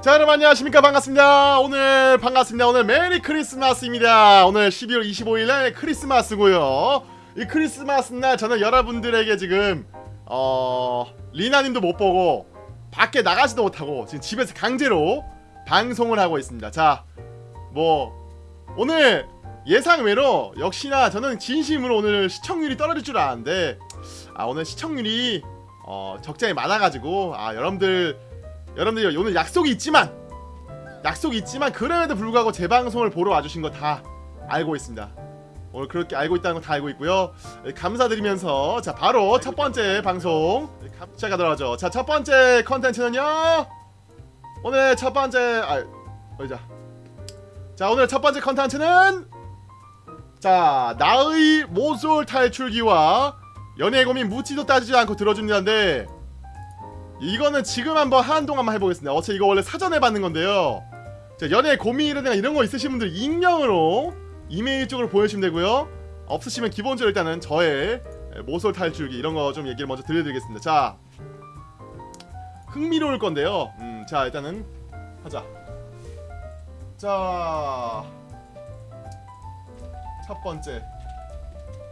자 여러분 안녕하십니까? 반갑습니다. 오늘 반갑습니다. 오늘 메리 크리스마스입니다. 오늘 12월 25일날 크리스마스고요. 이 크리스마스 날 저는 여러분들에게 지금 어 리나님도 못 보고 밖에 나가지도 못하고 지금 집에서 강제로 방송을 하고 있습니다. 자뭐 오늘 예상 외로 역시나 저는 진심으로 오늘 시청률이 떨어질 줄 알았는데 아 오늘 시청률이 어 적장이 많아가지고 아 여러분들 여러분들 오늘 약속이 있지만 약속이 있지만 그럼에도 불구하고 제 방송을 보러 와주신 거 다 알고 있습니다. 오늘 그렇게 알고 있다는 거 다 알고 있고요. 네, 감사드리면서 자 바로 첫 번째 방송 시작하도록 하죠. 자 첫 번째 컨텐츠는요. 오늘 첫 번째 아 어디자. 자 오늘 첫 번째 컨텐츠는 자 나의 모쏠 탈출기와 연애 고민 묻지도 따지지 않고 들어줍니다인데 이거는 지금 한번 한동 한번 해보겠습니다. 어차피 이거 원래 사전에 받는 건데요. 자, 연애 고민이라든가 이런 거 있으신 분들 익명으로 이메일 쪽으로 보내주시면 되고요. 없으시면 기본적으로 일단은 저의 모쏠 탈출기 이런 거 좀 얘기를 먼저 들려드리겠습니다. 자 흥미로울 건데요. 음, 자 일단은 하자. 자 첫 번째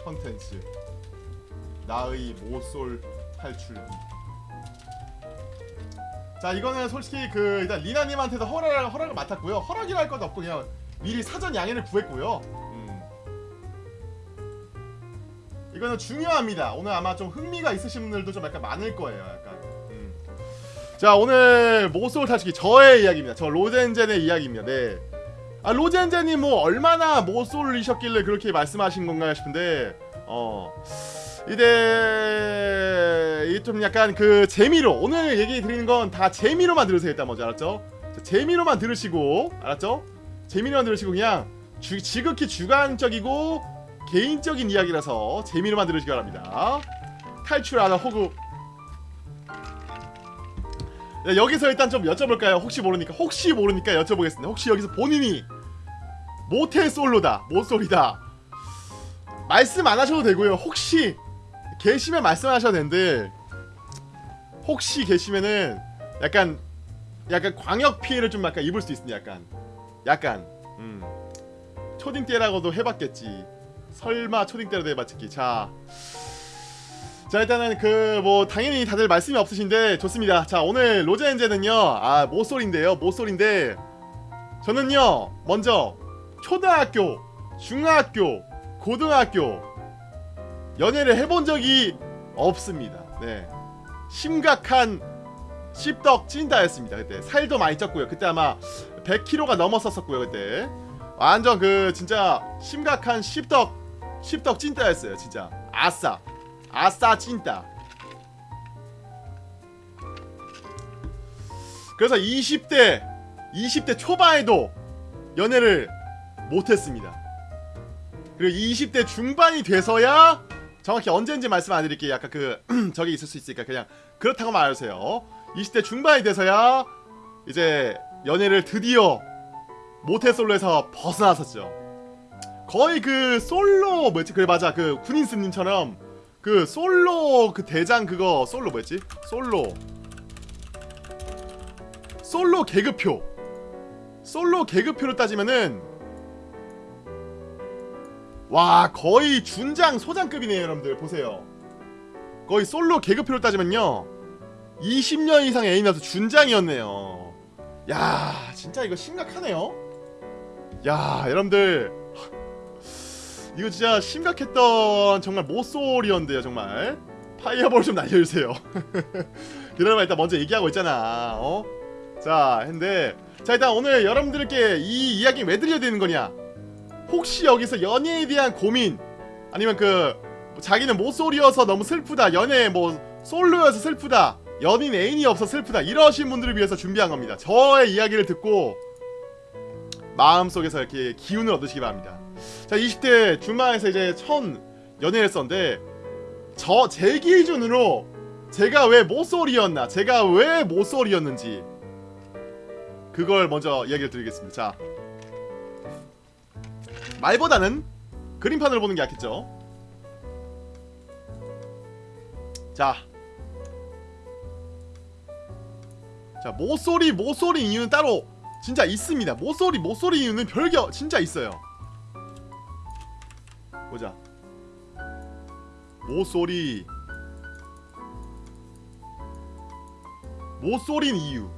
컨텐츠. 나의 모쏠 탈출기 자 이거는 솔직히 그 일단 리나님한테도 허락, 허락을 맡았고요 허락이라 할 것도 없고 그냥 미리 사전 양해를 구했고요 음. 이거는 중요합니다 오늘 아마 좀 흥미가 있으신 분들도 좀 약간 많을 거예요 약간 음. 자 오늘 모쏠 탈출기 저의 이야기입니다 저 로젠젠의 이야기입니다 네. 아 로젠젠이 뭐 얼마나 모쏠이셨길래 그렇게 말씀하신 건가 싶은데 어 이제 이좀 약간 그 재미로 오늘 얘기 드리는 건 다 재미로만 들으세요 일단 먼저 알았죠? 자, 재미로만 들으시고 알았죠? 재미로만 들으시고 그냥 주, 지극히 주관적이고 개인적인 이야기라서 재미로만 들으시기 바랍니다 탈출하다 호구 네, 여기서 일단 좀 여쭤볼까요? 혹시 모르니까 혹시 모르니까 여쭤보겠습니다 혹시 여기서 본인이 모태 솔로다 모솔이다 말씀 안 하셔도 되고요 혹시 계시면 말씀하셔도 되는데 혹시 계시면은 약간 약간 광역 피해를 좀 약간 입을 수 있습니다 약간. 약간 음. 초딩 때라고도 해봤겠지. 설마 초딩 때라도 해봤겠지. 자. 자 일단은 그 뭐 당연히 다들 말씀이 없으신데 좋습니다. 자 오늘 로제엔제는요 아 모쏠인데요 모쏠인데 저는요 먼저 초등학교 중학교 고등학교 연애를 해본 적이 없습니다. 네. 심각한 씹덕 찐다였습니다. 그때 살도 많이 쪘고요. 그때 아마 100kg가 넘었었었고요. 그때 완전 그 진짜 심각한 씹덕 씹덕 찐따였어요. 진짜 아싸 아싸 찐따. 그래서 20대 20대 초반에도 연애를 못했습니다. 그리고 20대 중반이 돼서야 정확히 언제인지 말씀 안 드릴게요. 약간 그 저기 있을 수 있으니까 그냥 그렇다고 말하세요. 20대 중반이 돼서야 이제 연애를 드디어 모태솔로에서 벗어났었죠. 거의 그 솔로 뭐였지? 그래 맞아 그 군인스님처럼 그 솔로 그 대장 그거 솔로 뭐였지? 솔로 솔로 계급표 솔로 계급표로 따지면은 와 거의 준장 소장급이네요 여러분들. 보세요. 거의 솔로 계급표로 따지면요. 20년 이상 애인이라서 준장이었네요. 야 진짜 이거 심각하네요. 야 여러분들. 이거 진짜 심각했던 정말 모쏠이었는데요 정말. 파이어볼 좀 날려주세요. 그러면 일단 먼저 얘기하고 있잖아 어? 자 근데 자 일단 오늘 여러분들께 이 이야기 왜 들려야 되는 거냐 혹시 여기서 연애에 대한 고민 아니면 그 자기는 모쏠이어서 너무 슬프다 연애 뭐 솔로여서 슬프다 연인 애인이 없어 슬프다 이러신 분들을 위해서 준비한 겁니다. 저의 이야기를 듣고 마음속에서 이렇게 기운을 얻으시기 바랍니다. 자 20대 중반에서 이제 첫 연애를 했었는데 저 제 기준으로 제가 왜 모쏠이었나 제가 왜 모쏠이었는지 그걸 먼저 이야기를 드리겠습니다. 자 말보다는 그림판을 보는 게 낫겠죠? 자. 자 모소리 모소리 이유는 따로 진짜 있습니다. 모소리 모소리 이유는 별게 진짜 있어요. 보자. 모소리 모소린 이유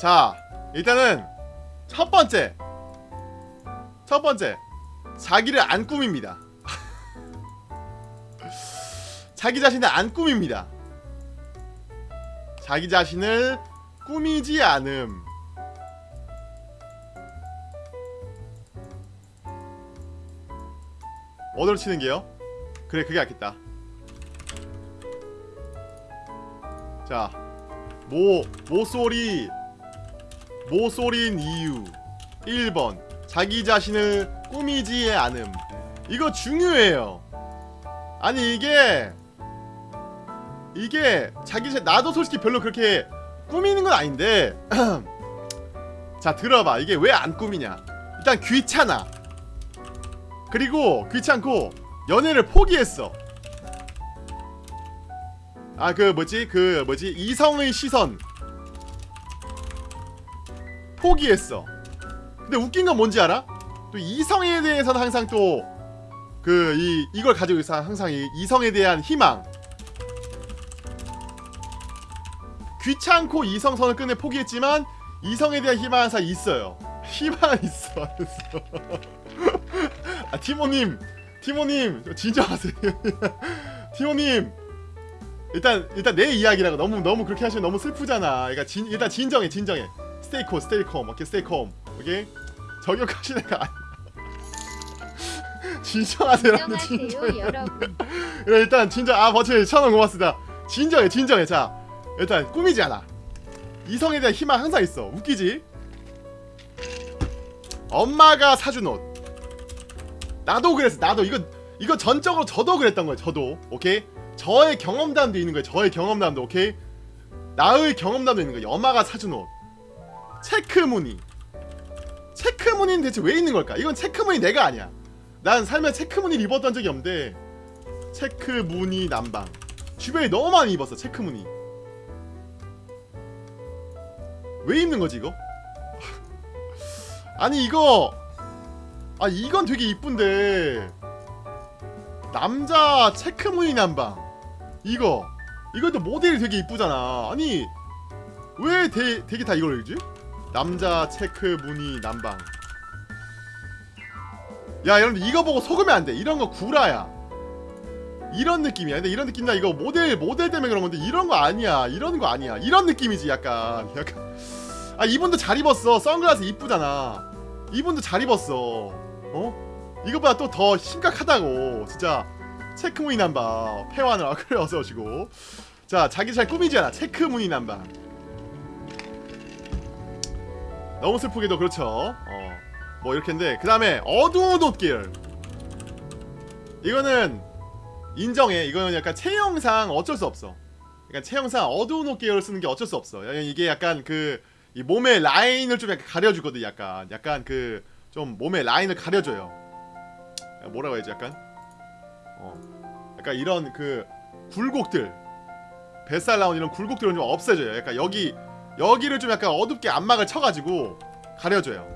자 일단은 첫 번째. 첫 번째. 자기를 안 꾸밉니다. 자기 자신을 안 꾸밉니다. 자기 자신을 꾸미지 않음. 어디로 치는 게요? 그래 그게 낫겠다. 자 모, 모소리 모소린 이유. 1번 자기 자신을 꾸미지 않음. 이거 중요해요. 아니 이게 이게 자기 자 나도 솔직히 별로 그렇게 꾸미는 건 아닌데 자 들어봐. 이게 왜 안 꾸미냐? 일단 귀찮아. 그리고 귀찮고 연애를 포기했어. 아 그 뭐지? 그 뭐지? 이성의 시선 포기했어. 근데 웃긴 건 뭔지 알아? 또 이성에 대해서는 항상 또 그 이 이걸 가지고 있어. 항상 이 이성에 대한 희망. 귀찮고 이성선을 끝내 포기했지만 이성에 대한 희망 항상 있어요. 희망 있어. 아 티모님. 티모님 좀 진정하세요. 티모님. 일단 일단 내 이야기라고 너무 너무 그렇게 하시면 너무 슬프잖아. 그러니까 진, 일단 진정해 진정해 stay calm stay calm 오케이 stay calm 오케이 저격하시는 거 아니야 진정하세요라는 진정해 진정하세요. 여러분. 그래 일단 진정 아 버츠 천원 고맙습니다. 진정해 진정해. 자 일단 꾸미지 않아. 이성에 대한 희망 항상 있어. 웃기지? 엄마가 사준 옷. 나도 그랬어 나도. 이거 이거 전적으로 저도 그랬던 거예요 저도. 오케이? 저의 경험담도 있는 거예요 저의 경험담도 오케이? 나의 경험담도 있는 거예요. 엄마가 사준 옷 체크무늬. 체크무늬는 대체 왜 있는 걸까? 이건 체크무늬 내가 아니야. 난 살면 체크무늬를 입었던 적이 없는데 체크무늬 남방. 주변에 너무 많이 입었어 체크무늬. 왜 입는 거지 이거? 아니 이거 아 이건 되게 이쁜데. 남자 체크무늬 남방. 이거. 이것도 모델이 되게 이쁘잖아. 아니 왜 대, 되게 다 이걸 읽지? 남자 체크 무늬 남방. 야 여러분들 이거 보고 속으면 안돼. 이런 거 구라야. 이런 느낌이야. 근데 이런 느낌이나 이거 모델 모델 때문에 그런 건데 이런 거 아니야. 이런 거 아니야. 이런 느낌이지 약간. 약간. 아 이분도 잘 입었어. 선글라스 이쁘잖아. 이분도 잘 입었어. 어? 이거보다 또 더 심각하다고. 진짜 체크무늬 남바 폐완을 아 그래 어서 오시고. 자 자기 잘 꾸미지 않아. 체크무늬 남바 너무 슬프게도 그렇죠. 어 뭐 이렇게인데 그 다음에 어두운 옷 계열 이거는 인정해. 이거는 약간 체형상 어쩔 수 없어. 약간 체형상 어두운 옷 계열을 쓰는 게 어쩔 수 없어. 야, 이게 약간 그 이 몸의 라인을 좀 약간 가려주거든 약간. 약간 그 좀 몸의 라인을 가려줘요. 야, 뭐라고 해야지 약간? 어 약간 이런 그 굴곡들. 뱃살 나온 이런 굴곡들은 좀 없애줘요. 약간 여기 여기를 좀 약간 어둡게 안막을 쳐가지고 가려줘요.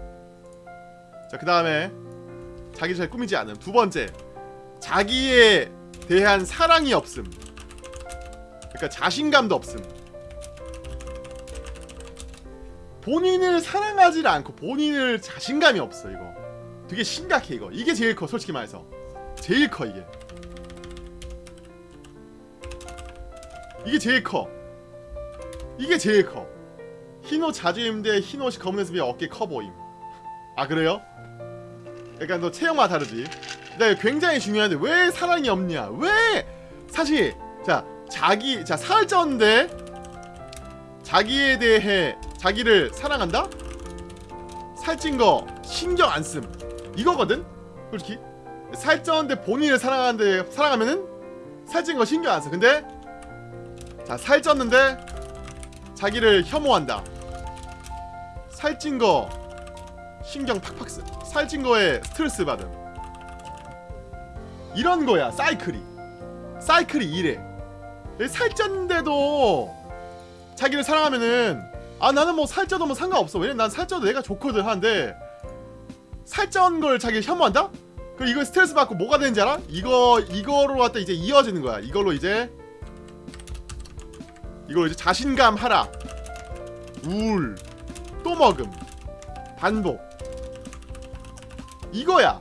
자 그 다음에 자기 잘 꾸미지 않음. 두 번째 자기에 대한 사랑이 없음. 그러니까 자신감도 없음. 본인을 사랑하지 않고 본인을 자신감이 없어 이거. 되게 심각해 이거. 이게 제일 커 솔직히 말해서. 제일 커 이게. 이게 제일 커. 이게 제일 커 흰 옷 자주 입는데 흰 옷이 검은 옷이 어깨 커 보임. 아 그래요? 그러니까 너 체형마다 다르지. 근데 굉장히 중요한데 왜 사랑이 없냐? 왜? 사실 자 자기 자 살쪘는데 자기에 대해 자기를 사랑한다? 살찐 거 신경 안 씀 이거거든? 솔직히. 살쪘는데 본인을 사랑하는데 사랑하면은 살찐 거 신경 안 써. 근데 자 살쪘는데 자기를 혐오한다 살찐 거 신경 팍팍 쓰 살찐 거에 스트레스 받음. 이런 거야 사이클이. 사이클이 이래 살쪘는데도 자기를 사랑하면은 아 나는 뭐 살쪄도 뭐 상관없어. 왜냐면 난 살쪄도 내가 좋거든 하는데 살쪄는 걸 자기 혐오한다? 그럼 이거 스트레스 받고 뭐가 되는지 알아? 이거 이거로 갖다 이제 이어지는 거야. 이걸로 이제 이걸로 이제 자신감 하라. 우울 또 먹음. 반복. 이거야.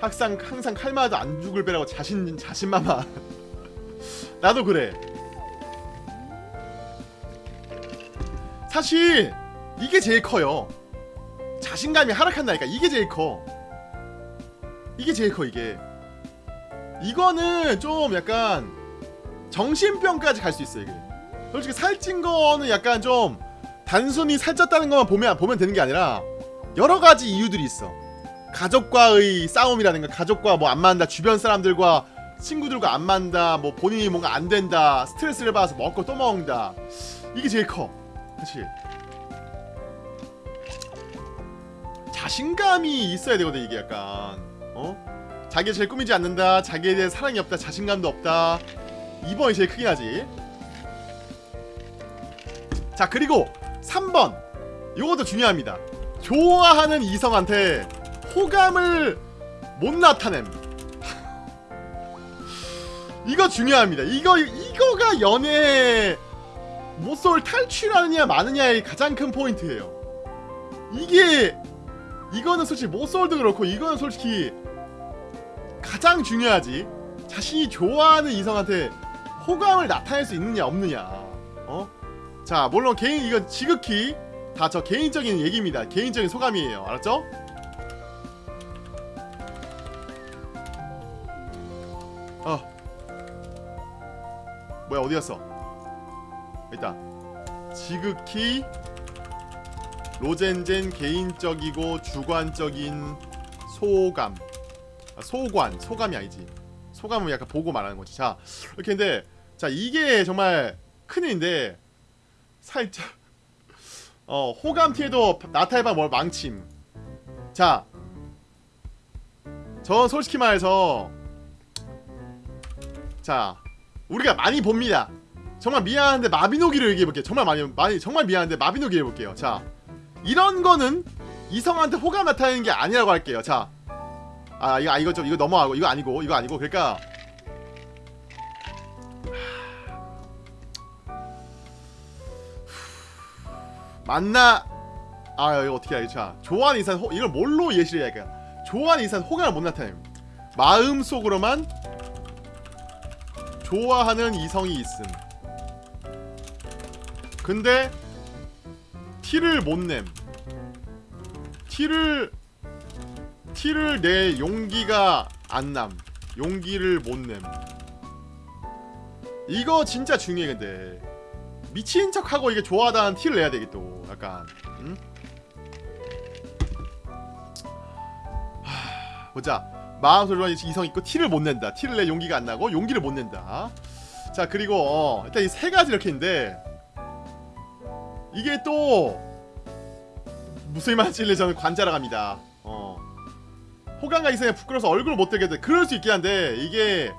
항상 항상 칼마도 안 죽을 배라고 자신 자신만만. 나도 그래. 사실 이게 제일 커요. 자신감이 하락한다니까 이게 제일 커. 이게 제일 커 이게. 이거는 좀 약간 정신병까지 갈 수 있어 이게 솔직히 살찐 거는 약간 좀 단순히 살쪘다는 것만 보면 보면 되는 게 아니라 여러 가지 이유들이 있어. 가족과의 싸움이라든가 가족과 뭐 안 맞는다 주변 사람들과 친구들과 안 맞는다 뭐 본인이 뭔가 안 된다 스트레스를 받아서 먹고 또 먹는다. 이게 제일 커. 사실 자신감이 있어야 되거든 이게 약간. 어? 자기 제일 꾸미지 않는다 자기에 대해 사랑이 없다 자신감도 없다. 이번이 제일 크긴 하지 자 그리고 3번. 요것도 중요합니다. 좋아하는 이성한테 호감을 못 나타냄. 이거 중요합니다. 이거 이거가 연애 모쏠 탈출하느냐 마느냐의 가장 큰 포인트예요. 이게 이거는 솔직히 모쏠도 그렇고 이거는 솔직히 가장 중요하지. 자신이 좋아하는 이성한테 호감을 나타낼 수 있느냐 없느냐. 어? 자 물론 개인 이건 지극히 다 저 개인적인 얘기입니다. 개인적인 소감이에요. 알았죠? 어. 뭐야 어디 갔어? 있다 지극히 로젠젠 개인적이고 주관적인 소감. 아, 소관 소감이 아니지. 소감은 약간 보고 말하는 거지. 자 이렇게 했는데 자 이게 정말 큰일인데 살짝. 어 호감 티에도 나타해봐 뭘 망침. 자전 솔직히 말해서 자 우리가 많이 봅니다. 정말 미안한데 마비노기를 얘기해볼게요. 정말 많이 많이 정말 미안한데 마비노기 해볼게요. 자 이런 거는 이성한테 호감 나타내는 게 아니라고 할게요. 자 아 이거 아, 이거 좀 이거 넘어가고 이거 아니고 이거 아니고 그러니까 만나. 아 이거 어떻게 알지 자 이상 호, 이걸 뭘로 예시를 해야 할까 좋아하는 이상 호감을 못 나타냄 마음속으로만 좋아하는 이성이 있음. 근데 티를 못 냄. 티를 티를 내 용기가 안 남. 용기를 못 냄. 이거 진짜 중요해 근데 미친 척하고 이게 좋아하다는 티를 내야 되겠 또 약간 응? 하, 보자 마음속으로 이성 있고 티를 못 낸다 티를 내 용기가 안 나고 용기를 못 낸다 자 그리고 어, 일단 이 세 가지 이렇게 있는데 이게 또 무슨 말인지 저는 관자라 갑니다. 어. 호감과 이성에 부끄러워서 얼굴을 못 들게 돼. 그럴 수 있긴 한데 이게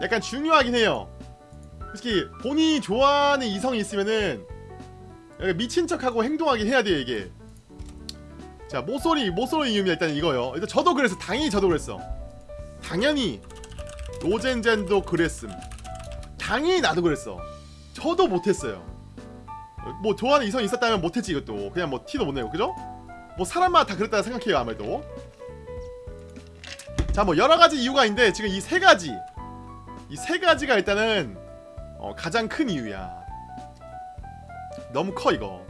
약간 중요하긴 해요. 특히 본인이 좋아하는 이성이 있으면은 미친 척하고 행동하긴 해야 돼요 이게. 자 모쏠이 모쏠의 이유는 일단 이거요. 일단 저도 그랬어. 당연히 저도 그랬어. 당연히 로젠젠도 그랬음. 당연히 나도 그랬어. 저도 못했어요. 뭐 좋아하는 이성이 있었다면 못했지 이것도 그냥 뭐 티도 못 내고 그죠? 뭐 사람마다 다 그랬다 생각해요 아무래도 자 뭐 여러가지 이유가 있는데 지금 이 세 가지 이 세 가지가 일단은 어, 가장 큰 이유야. 너무 커 이거.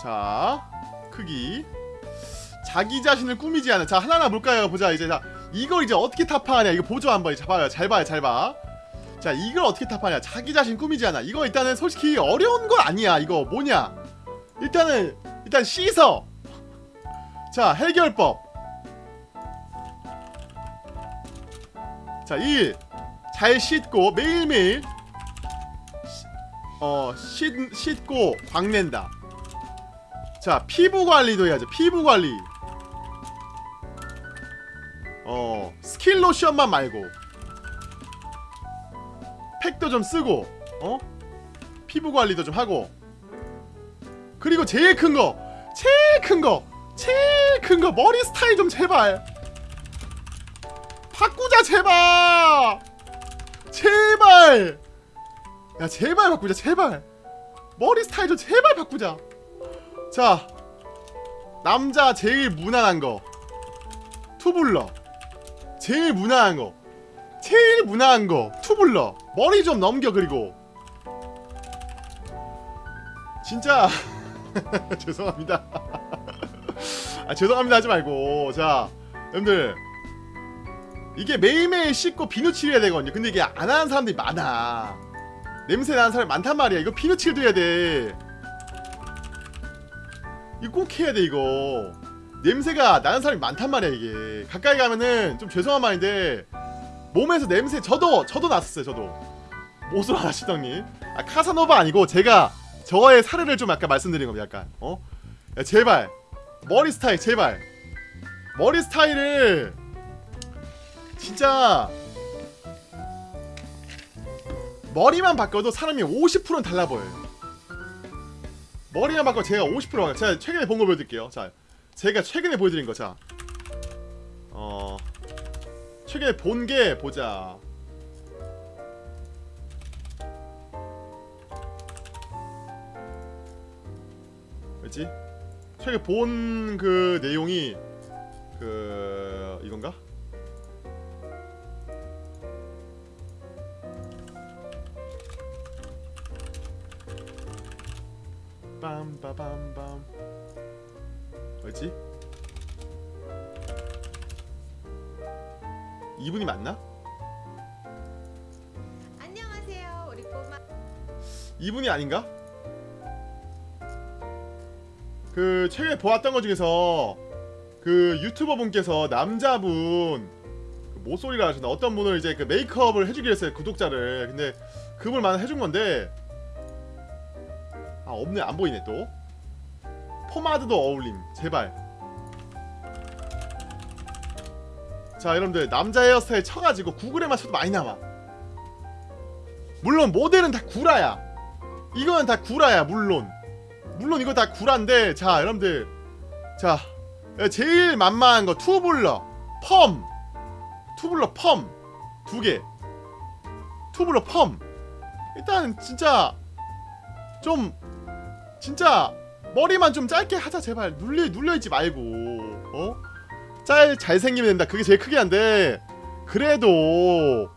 자 크기. 자기 자신을 꾸미지 않은 자 하나하나 볼까요? 보자 이제. 자 이걸 이제 어떻게 타파하냐? 이거 보죠 한번 자 봐요. 잘 봐요 잘봐. 자 이걸 어떻게 탑하냐? 자기 자신 꾸미지 않아. 이거 일단은 솔직히 어려운 건 아니야 이거. 뭐냐? 일단은 일단 씻어. 자 해결법. 자 1 잘 씻고 매일매일 어 씻, 씻고 광낸다. 자 피부 관리도 해야죠. 피부 관리. 거 스킨 로션만 말고 팩도 좀 쓰고 어? 피부 관리도 좀 하고. 그리고 제일 큰거 제일 큰거 제일 큰 거 머리 스타일 좀 제발. 바꾸자 제발 제발! 야 제발 바꾸자 제발. 머리 스타일 좀 제발 바꾸자. 자 남자 제일 무난한 거. 투블러. 제일 무난한 거. 제일 무난한 거. 투블러. 머리 좀 넘겨 그리고. 진짜. 죄송합니다. 아 죄송합니다 하지 말고. 자 여러분들 이게 매일매일 씻고 비누 칠 해야 되거든요. 근데 이게 안 하는 사람들이 많아. 냄새 나는 사람이 많단 말이야. 이거 비누 칠도 해야 돼. 이거 꼭 해야 돼 이거. 냄새가 나는 사람이 많단 말이야 이게. 가까이 가면은 좀 죄송한 말인데 몸에서 냄새 저도 저도 났었어요 저도. 못을 안 하시더니. 아 카사노바 아니고 제가 저의 사례를 좀 약간 말씀드린 겁니다 약간. 어? 야, 제발. 머리 스타일 제발. 머리 스타일을 진짜 머리만 바꿔도 사람이 50%는 달라 보여요. 머리만 바꿔 제가 50% 바꿔 제가 최근에 본 거 보여드릴게요. 자 제가 최근에 보여드린 거자. 어 최근에 본 게 보자. 뭐지? 최근에 본 그 내용이 그 이건가? 빰빠밤빰 뭐지? 이분이 맞나? 안녕하세요, 우리 꼬마. 이분이 아닌가? 그 최근에 보았던 것 중에서 그 유튜버 분께서 남자분 그 모쏠이라 하셨나 어떤 분을 이제 그 메이크업을 해주기로 했어요 구독자를 근데 그분만 해준 건데 아 없네 안 보이네 또. 포마드도 어울림 제발. 자 여러분들 남자 헤어스타일 쳐가지고 구글에만 쳐도 많이 나와. 물론 모델은 다 구라야. 이거는 다 구라야 물론. 물론 이거 다 구라인데 자 여러분들. 자 제일 만만한 거 투블럭 펌. 투블럭 펌. 두 개. 투블럭 펌. 일단 진짜 좀 진짜 머리만 좀 짧게 하자 제발. 눌려 눌려있지 말고. 어? 짤 잘생기면 된다. 그게 제일 크게 한데. 그래도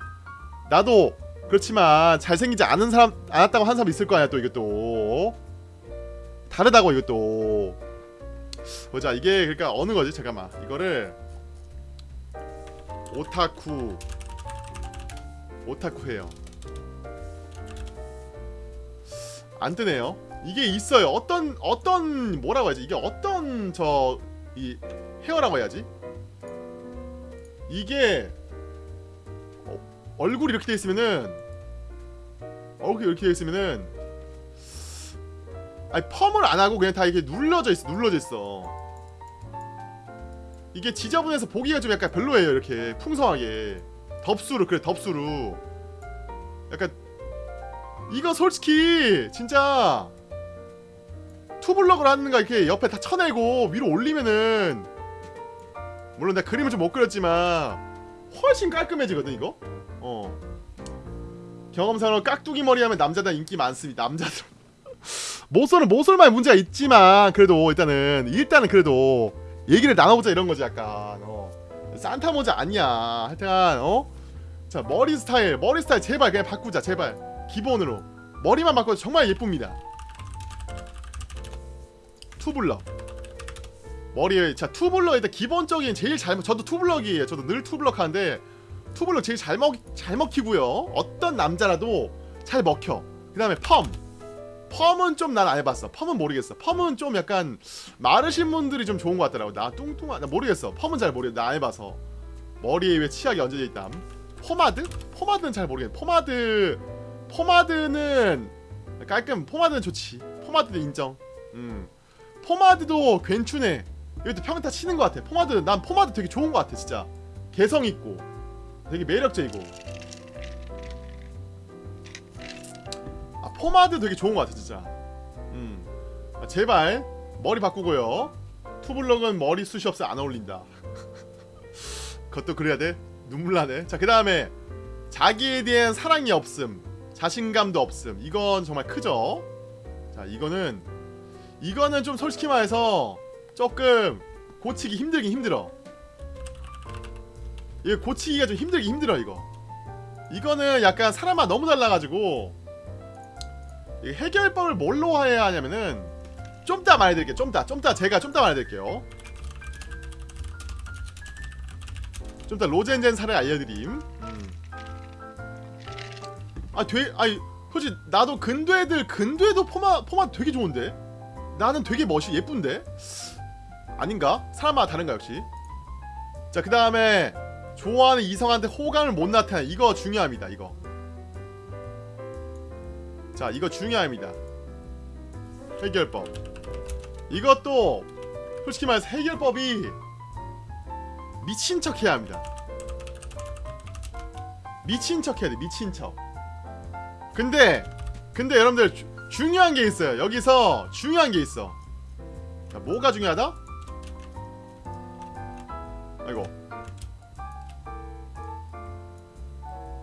나도 그렇지만 잘생기지 않은 사람 않았다고 한 사람 있을 거 아니야 또 이게 또. 다르다고 이것도. 보자. 이게 그러니까 어느 거지? 잠깐만. 이거를 오타쿠 오타쿠예요. 안 뜨네요 이게 있어요. 어떤 어떤 뭐라고 해야지? 이게 어떤 저 이 헤어라고 해야지? 이게 어, 얼굴이 이렇게 돼 있으면은 얼굴이 이렇게 돼 있으면은 아니 펌을 안 하고 그냥 다 이렇게 눌러져 있어 눌러져 있어. 이게 지저분해서 보기가 좀 약간 별로예요 이렇게 풍성하게. 덥수로 그래 덥수로 약간 이거 솔직히 진짜 투블럭을 하는가 이렇게 옆에 다 쳐내고 위로 올리면은 물론 내가 그림을 좀 못 그렸지만 훨씬 깔끔해지거든 이거? 어. 경험상으로 깍두기 머리 하면 남자들 인기 많습니다 남자들. 모쏠은 모쏠만 문제가 있지만 그래도 일단은 일단은 그래도 얘기를 나눠보자 이런 거지 약간. 어. 산타 모자 아니야. 하여튼 어자 머리 스타일 머리 스타일 제발 그냥 바꾸자 제발. 기본으로. 머리만 바꿔도 정말 예쁩니다 투블럭. 머리에 자 투블럭 일단 기본적인 제일 잘 먹- 저도 투블럭이에요. 저도 늘 투블럭 하는데 투블럭 제일 잘 먹 잘 먹히고요. 어떤 남자라도 잘 먹혀. 그 다음에 펌. 펌은 좀 난 안 해봤어. 펌은 모르겠어. 펌은 좀 약간 마르신 분들이 좀 좋은 것 같더라고. 나 뚱뚱한 나 모르겠어. 펌은 잘 모르겠어. 나 안 해봐서. 머리에 왜 치약이 얹어져 있담? 포마드? 포마드는 잘 모르겠네. 포마드 포마드는 깔끔 포마드는 좋지. 포마드도 인정. 음 포마드도 괜찮네. 이것도 평타 치는 것 같아. 포마드 난 포마드 되게 좋은 것 같아 진짜. 개성 있고. 되게 매력적이고. 아 포마드 되게 좋은 것 같아 진짜. 음. 아, 제발 머리 바꾸고요. 투블럭은 머리 숱이 없어 안 어울린다. 그것도 그래야 돼? 눈물 나네. 자그 다음에 자기에 대한 사랑이 없음 자신감도 없음. 이건 정말 크죠? 자 이거는 이거는 좀 솔직히 말해서 조금 고치기 힘들긴 힘들어. 이거 고치기가 좀 힘들긴 힘들어 이거. 이거는 약간 사람마다 너무 달라가지고 이 해결법을 뭘로 해야 하냐면은 좀 이따 말해드릴게요. 좀 이따 좀 이따 제가 좀 이따 말해드릴게요. 좀 이따 로젠젠 사례 알려드림. 음. 아 돼, 아니 솔직히 나도 근두애들 근두애도 포마 포마 되게 좋은데 나는 되게 멋이 예쁜데? 아닌가? 사람마다 다른가 역시? 자 그 다음에 좋아하는 이성한테 호감을 못 나타내. 이거 중요합니다 이거. 자 이거 중요합니다. 해결법. 이것도 솔직히 말해서 해결법이 미친 척 해야 합니다. 미친 척 해야 돼 미친 척. 근데 근데 여러분들 주, 중요한 게 있어요. 여기서 중요한 게 있어. 자, 뭐가 중요하다? 아이고.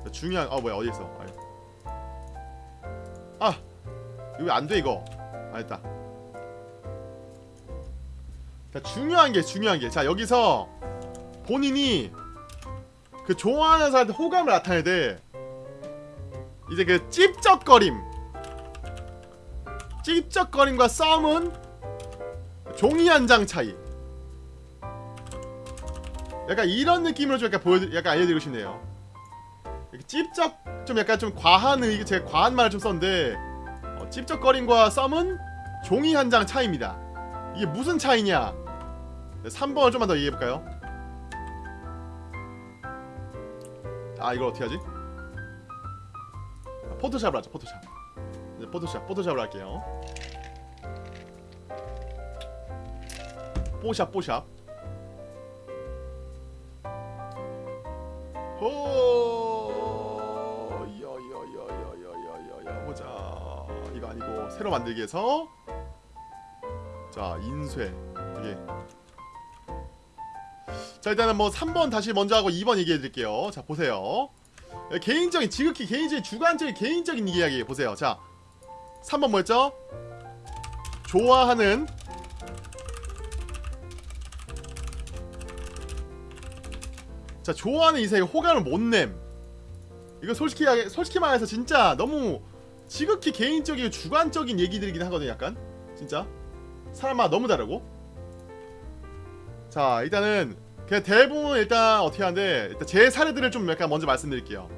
자, 중요한 아 뭐야 어디 있어. 아 이거 안돼 이거. 아 됐다. 자 중요한 게 중요한 게 자 여기서 본인이 그 좋아하는 사람한테 호감을 나타내야 돼. 이제 그 찝쩍거림 찝쩍거림과 싸움은 종이 한 장 차이. 약간 이런 느낌으로 좀 약간 보여 약간 알려드리고 싶네요. 이렇게 찝쩍 좀 약간 좀 과한 의 제가 과한 말을 좀 썼는데 어, 찝쩍거림과 썸은 종이 한 장 차이입니다. 이게 무슨 차이냐? 3번을 좀만 더 얘기해볼까요? 아 이걸 어떻게 하지? 아, 포토샵을 하자 포토샵 이제 포토샵 포토샵을 할게요. 뽀샵 뽀샵. 호! 여여여여여여여 보자. 이거 아니고 새로 만들기 해서. 자 인쇄. 이게. 자 일단은 뭐 3번 다시 먼저 하고 2번 얘기해 드릴게요. 자 보세요. 예, 개인적인 지극히 개인적인 주관적인 개인적인 이야기 보세요. 자 3번 뭐였죠? 좋아하는 자 좋아하는 이성에 호감을 못냄. 이거 솔직히 솔직히 말해서 진짜 너무 지극히 개인적이고 주관적인 얘기들이긴 하거든요 약간. 진짜. 사람마다 너무 다르고. 자 일단은 그냥 대부분 일단 어떻게 하는데 일단 제 사례들을 좀 약간 먼저 말씀드릴게요.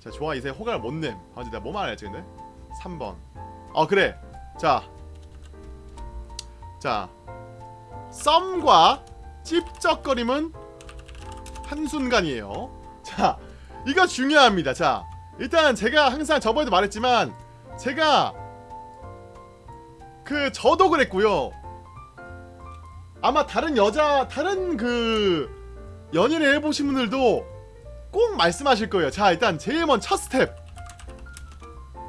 자 좋아 이제 호감을 못냄. 아 이제 내가 뭐 말할지 근데? 3번 어 그래 자 자, 썸과 찝쩍거림은 한순간이에요. 자, 이거 중요합니다. 자, 일단 제가 항상 저번에도 말했지만 제가 그 저도 그랬고요. 아마 다른 여자 다른 그 연애를 해보신 분들도 꼭 말씀하실 거예요. 자, 일단 제일 먼저 첫 스텝.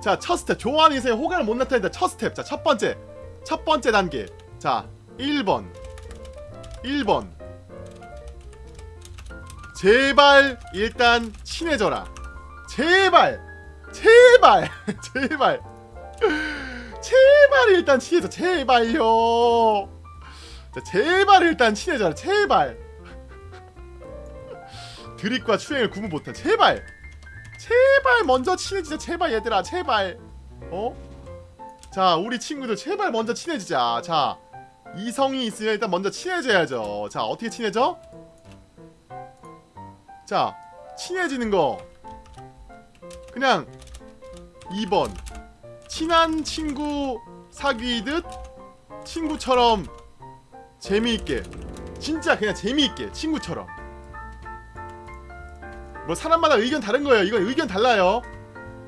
자, 첫 스텝. 좋아하는 이성에 호감을 못 나타낸다. 첫 스텝. 자, 첫 번째. 첫 번째 단계. 자, 1번. 1번. 제발 일단 친해져라. 제발. 제발. 제발. 제발 일단 친해져. 제발요. 자, 제발 일단 친해져라. 제발. 드립과 추행을 구분 못한 제발. 제발 먼저 친해지자. 제발 얘들아. 제발. 어? 자, 우리 친구들 제발 먼저 친해지자. 자, 이성이 있으면 일단 먼저 친해져야죠. 자, 어떻게 친해져? 자, 친해지는 거. 그냥 2번. 친한 친구 사귀듯 친구처럼 재미있게. 진짜 그냥 재미있게 친구처럼. 뭐 사람마다 의견 다른 거예요. 이건 의견 달라요.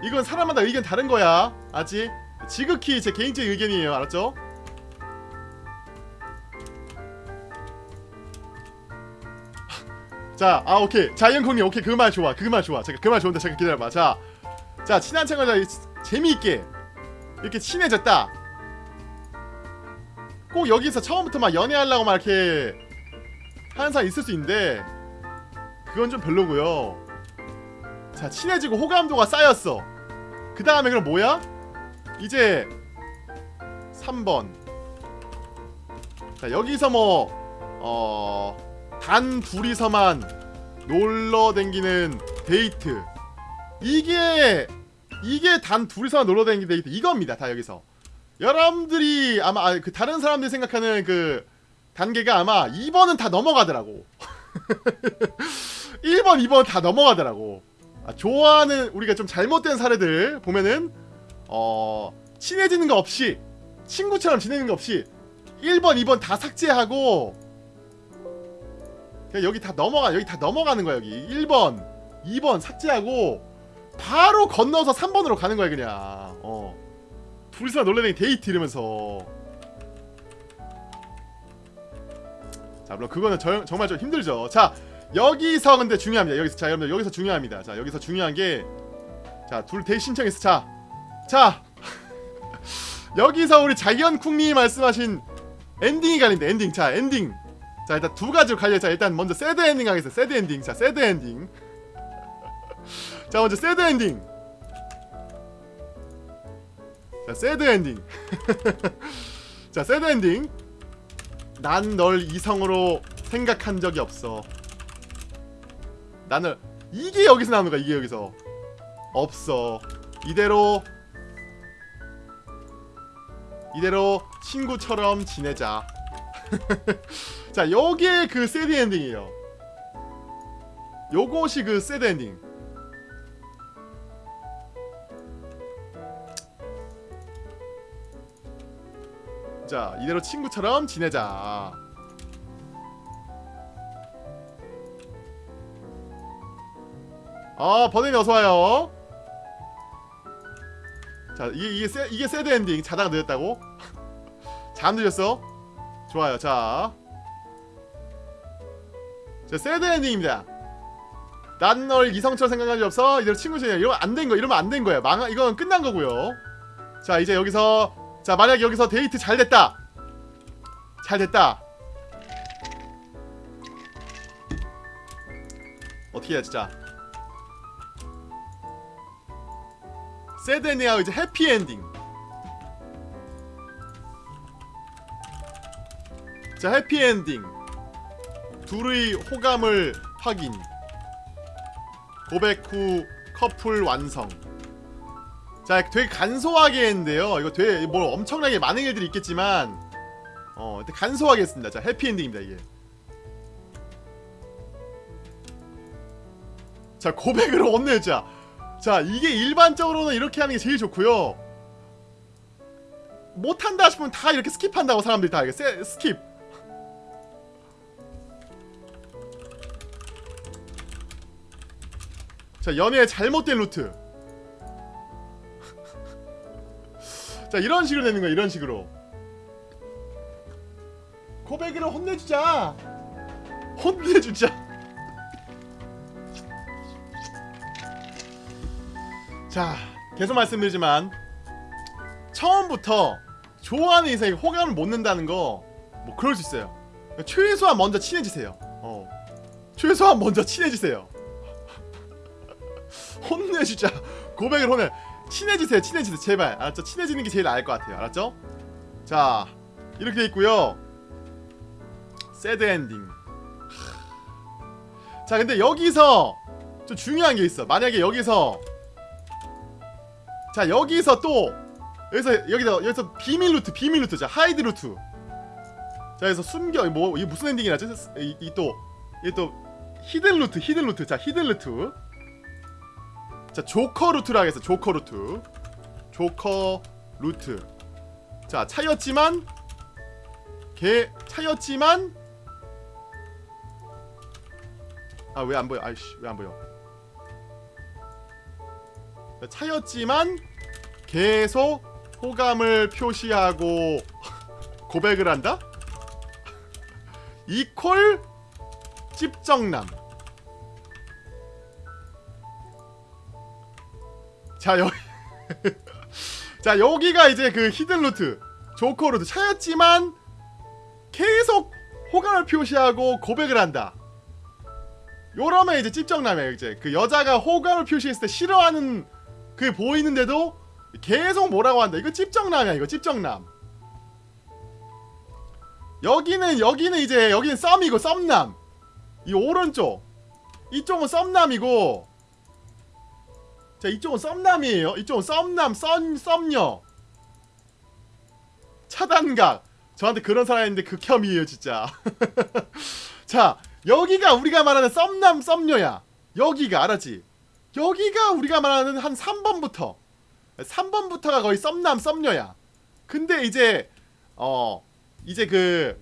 이건 사람마다 의견 다른 거야. 아직 지극히 제 개인적인 의견이에요. 알았죠? 자 자, 아 오케이. 자이언콩님 오케이 그 말 좋아. 그 말 좋아. 잠깐 그 말 좋은데 잠깐 기다려봐. 자, 자 친한 친구자 재미있게 이렇게 친해졌다. 꼭 여기서 처음부터 막 연애하려고 막 이렇게 하는 사람 있을 수 있는데 그건 좀 별로고요. 자 친해지고 호감도가 쌓였어. 그 다음에 그럼 뭐야? 이제 3번. 자 여기서 뭐 어. 단 둘이서만 놀러 댕기는 데이트 이게 이게 단 둘이서만 놀러 댕기는 데이트 이겁니다 다 여기서 여러분들이 아마 아, 그 다른 사람들이 생각하는 그 단계가 아마 2번은 다 넘어가더라고 1번 2번 다 넘어가더라고 아, 좋아하는 우리가 좀 잘못된 사례들 보면은 어 친해지는 거 없이 친구처럼 지내는 거 없이 1번 2번 다 삭제하고 그냥 여기 다 넘어가 여기 다 넘어가는 거야 여기. 1번 2번 삭제하고 바로 건너서 3번으로 가는 거야 그냥. 어. 둘이서 놀래는 데이트 이러면서. 자 물론 그거는 저, 정말 좀 힘들죠. 자 여기서 근데 중요합니다. 여기서 자 여러분들 여기서 중요합니다. 자 여기서 중요한 게자둘 데이트 신청했어. 자자. 여기서 우리 자이언쿵님이 말씀하신 엔딩이 갈린다 엔딩. 자 엔딩. 자 일단 두 가지로 갈려. 자 일단 먼저 sad ending 하겠습니다. sad ending. 자 sad ending. 자 먼저 sad ending. 자 sad ending. 자 sad ending. 난 널 이성으로 생각한 적이 없어 나는 이게 여기서 나오는 거야 이게 여기서 없어 이대로 이대로 친구처럼 지내자 자, 요게 그 sad ending이에요. 요것이 그 sad ending. 자, 이대로 친구처럼 지내자. 아, 버든이 어서 와요. 자, 이게 이게 세, 이게 sad ending. 자다가 늦었다고? 잠 늦었어? 좋아요. 자. 자, sad ending입니다. 난 널 이성처럼 생각한 적 없어. 이대로 친구 지내. 이러면 안 된 거. 이러면 안 된 거예요. 망 이건 끝난 거고요. 자, 이제 여기서 자, 만약 여기서 데이트 잘 됐다. 잘 됐다. 어떻게 해야 진짜. 엔딩하고 이제 해피 엔딩. 자 해피엔딩. 둘의 호감을 확인. 고백 후 커플 완성. 자 되게 간소하게 했는데요. 이거 되게 뭐 엄청나게 많은 일들이 있겠지만 어 근데 간소하게 했습니다. 자 해피엔딩입니다 이게. 자 고백을 혼내자 자 이게 일반적으로는 이렇게 하는 게 제일 좋고요. 못한다 싶으면 다 이렇게 skip한다고 사람들이 다 이렇게 세, skip. 자 연애의 잘못된 루트. 자 이런 식으로 되는 거야 이런 식으로. 고백이를 혼내주자. 혼내주자 자 계속 말씀드리지만 처음부터 좋아하는 이성이 호감을 못 낸다는 거 뭐 그럴 수 있어요. 최소한 먼저 친해지세요. 어. 최소한 먼저 친해지세요. 혼내주자 고백을 혼내. 친해지세요 친해지세요. 제발. 알았죠? 친해지는 게 제일 나을 것 같아요. 알았죠? 자 이렇게 돼 있고요. sad ending 자 근데 여기서 좀 중요한 게 있어. 만약에 여기서 자 여기서 또 여기서 여기서 여기서 비밀 루트 비밀 루트 자 hide 루트. 자 여기서 숨겨 뭐 이게 무슨 엔딩이라지 이또 이게 또 hidden 루트 hidden 루트. 자 hidden 루트. 자 조커 루트로 하겠습니다 조커 루트. 조커 루트. 자 차였지만 개 차였지만 아 왜 안 보여? 아이씨 왜 안 보여? 자, 차였지만 계속 호감을 표시하고 고백을 한다? 이콜 찝정남. 자 여기 자 여기가 이제 그 히든루트 조커루트. 차였지만 계속 호감을 표시하고 고백을 한다. 요러면 이제 찝정남이에요 이제. 그 여자가 호감을 표시했을 때 싫어하는 그 보이는데도 계속 뭐라고 한다. 이거 찝정남이야 이거 찝정남. 여기는 여기는 이제 여기는 썸이고 썸남. 이 오른쪽. 이쪽은 썸남이고. 자 이쪽은 썸남이에요. 이쪽은 썸남 썸 썸녀. 차단각. 저한테 그런 사람 있는데 극혐이에요 진짜. 자 여기가 우리가 말하는 썸남 썸녀야. 여기가 알았지 여기가 우리가 말하는 한 3번부터 3번부터가 거의 썸남 썸녀야. 근데 이제 어 이제 그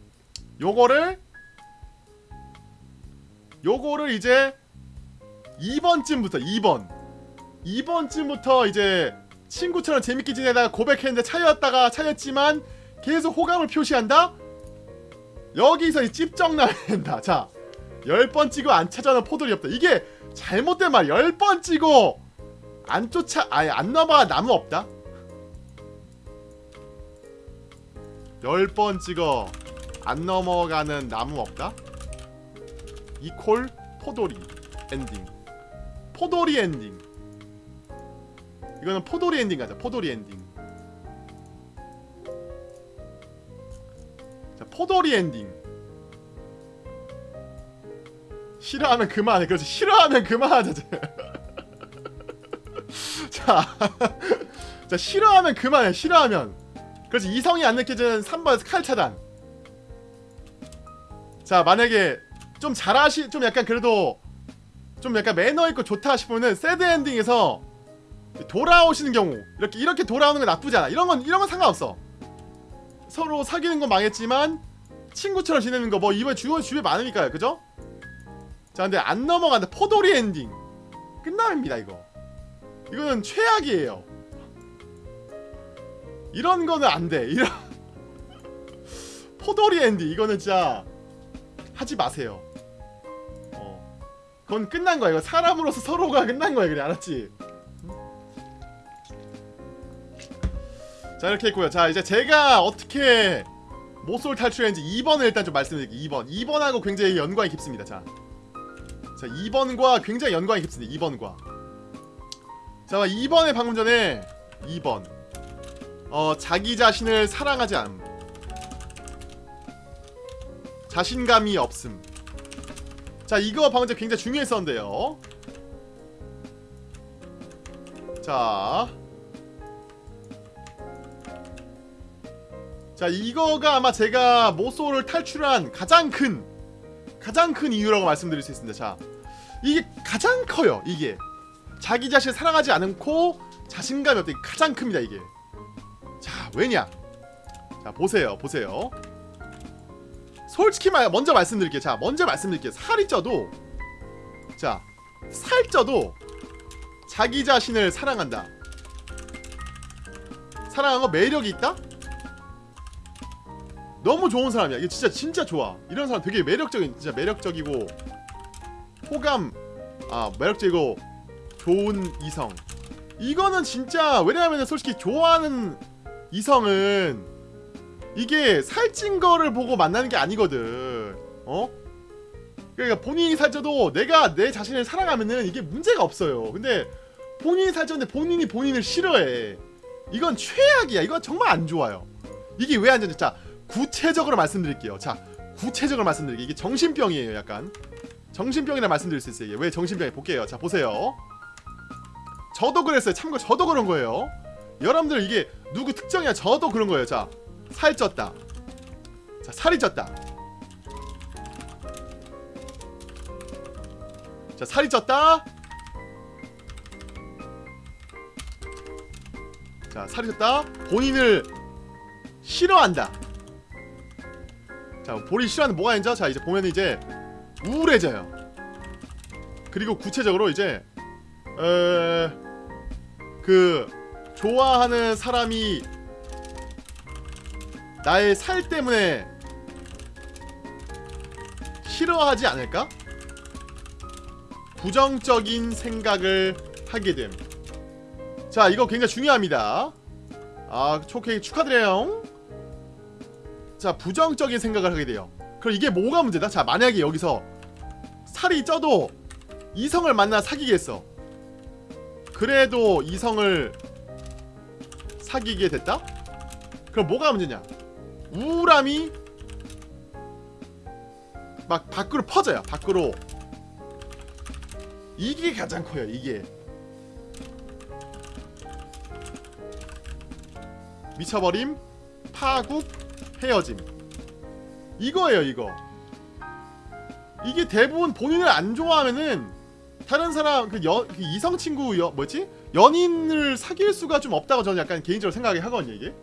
요거를 요거를 이제 2번쯤부터 2번. 2번쯤부터 이제 친구처럼 재밌게 지내다가 고백했는데 차였다가 차였지만 계속 호감을 표시한다? 여기서 이 찝정나야 된다. 자 10번 찍고 안 찾아오는 포돌이 없다. 이게 잘못된 말 10번 찍고 안 쫓아 아예 안 넘어가 나무 없다. 10번 찍어 안 넘어가는 나무 없다. equal 포돌이 엔딩. 포돌이 엔딩. 이거는 포돌이 엔딩 가자. 포돌이 엔딩. 자 포돌이 엔딩 싫어하면 그만해. 그렇지. 싫어하면 그만하자. 자, 자 싫어하면 그만해. 싫어하면. 그렇지. 이성이 안 느껴지는 3번에서 칼 차단. 자 만약에 좀 잘하시 좀 약간 그래도 좀 약간 매너 있고 좋다 싶으면은 새드 엔딩에서 돌아오시는 경우 이렇게 이렇게 돌아오는 건 나쁘지 않아. 이런 건 이런 건 상관없어. 서로 사귀는 건 망했지만 친구처럼 지내는 거 뭐 이번 주변 주변 많으니까요. 그죠? 자 근데 안 넘어간다. 포도리 엔딩. 끝납니다 이거. 이거는 최악이에요. 이런 거는 안돼. 이런 포도리 엔딩. 이거는 진짜 하지 마세요. 어. 그건 끝난 거야. 이거 사람으로서 서로가 끝난 거야 그래 알았지? 자 이렇게 했고요. 자 이제 제가 어떻게 모쏠 탈출했는지 2번을 일단 좀 말씀드릴게요. 2번. 2번하고 굉장히 연관이 깊습니다. 자, 자 2번과 굉장히 연관이 깊습니다. 2번과. 자 2번에 방금 전에 2번. 어 자기 자신을 사랑하지 않음. 자신감이 없음. 자 이거 방금 전에 굉장히 중요했었는데요. 자. 자 이거가 아마 제가 모소를 탈출한 가장 큰 가장 큰 이유라고 말씀드릴 수 있습니다. 자 이게 가장 커요 이게. 자기 자신을 사랑하지 않고 자신감이 이게 가장 큽니다 이게. 자 왜냐? 자 보세요 보세요. 솔직히 말 먼저 말씀드릴게요. 자 먼저 말씀드릴게요. 살이 쪄도 자 살 쪄도 자기 자신을 사랑한다. 사랑한 거 매력이 있다? 너무 좋은 사람이야. 이게 진짜 진짜 좋아. 이런 사람 되게 매력적인 진짜 매력적이고 호감 아 매력적이고 좋은 이성. 이거는 진짜 왜냐하면 솔직히 좋아하는 이성은 이게 살찐 거를 보고 만나는 게 아니거든. 어? 그러니까 본인이 살쪄도 내가 내 자신을 사랑하면은 이게 문제가 없어요. 근데 본인이 살쪘는데 본인이 본인을 싫어해. 이건 최악이야. 이건 정말 안 좋아요. 이게 왜 안 좋냐? 자, 구체적으로 말씀드릴게요. 자, 구체적으로 말씀드릴게요. 이게 정신병이에요, 약간. 정신병이라 말씀드릴 수 있어요. 이게 왜 정신병이 볼게요. 자, 보세요. 저도 그랬어요. 참고 저도 그런 거예요. 여러분들 이게 누구 특정이야. 저도 그런 거예요. 자, 살 쪘다. 자, 살이 쪘다. 자, 살이 쪘다. 자, 살이 쪘다. 본인을 싫어한다. 자, 본인 싫어하는 뭐가 있죠? 자, 이제 보면 이제 우울해져요. 그리고 구체적으로 이제 에... 그 좋아하는 사람이 나의 살 때문에 싫어하지 않을까? 부정적인 생각을 하게 됨. 자 이거 굉장히 중요합니다 아 초케이 축하드려요 자 부정적인 생각을 하게 돼요 그럼 이게 뭐가 문제다? 자 만약에 여기서 살이 쪄도 이성을 만나 사귀겠어. 그래도 이성을 사귀게 됐다? 그럼 뭐가 문제냐? 우울함이 막 밖으로 퍼져요. 밖으로. 이게 가장 커요 이게. 미쳐버림 파국 헤어짐. 이거예요 이거 이게 대부분 본인을 안 좋아하면은 다른 사람 그, 여, 그 이성 친구 여, 뭐지 연인을 사귈 수가 좀 없다고 저는 약간 개인적으로 생각이 하거든요 이게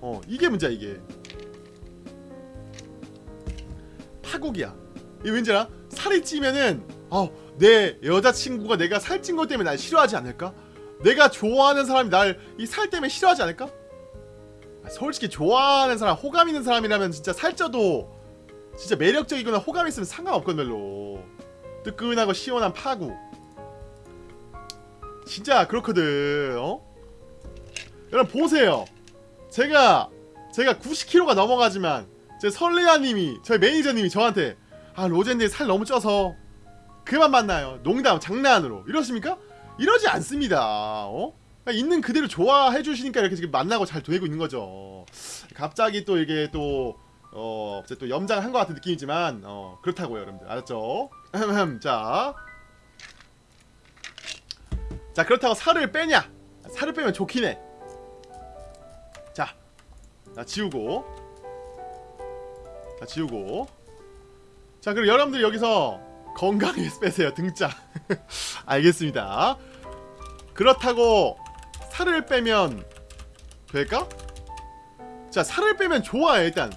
어 이게 문제야 이게 파국이야 이 왠지 알아? 살이 찌면은 어 내 여자친구가 내가 살찐 것 때문에 날 싫어하지 않을까? 내가 좋아하는 사람이 날 이 살 때문에 싫어하지 않을까? 아, 솔직히 좋아하는 사람 호감 있는 사람이라면 진짜 살쪄도 진짜 매력적이거나 호감 있으면 상관없거든 별로 뜨끈하고 시원한 파국 진짜 그렇거든 어? 여러분 보세요 제가 제가 90kg가 넘어가지만 제 설레아님이 저희 매니저님이 저한테 아 로젠님 살 너무 쪄서 그만 만나요 농담 장난으로 이러십니까? 이러지 않습니다 어? 그냥 있는 그대로 좋아해 주시니까 이렇게 지금 만나고 잘 되고 있는 거죠 갑자기 또 이게 또 어, 이제 또 염장한 것 같은 느낌이지만 어, 그렇다고요, 여러분들 알았죠? 자, 자 그렇다고 살을 빼냐? 살을 빼면 좋긴 해. 자, 자 지우고, 자 지우고. 자 그리고 여러분들 여기서 건강히 빼세요 등짝. 알겠습니다. 그렇다고 살을 빼면 될까? 자 살을 빼면 좋아요 일단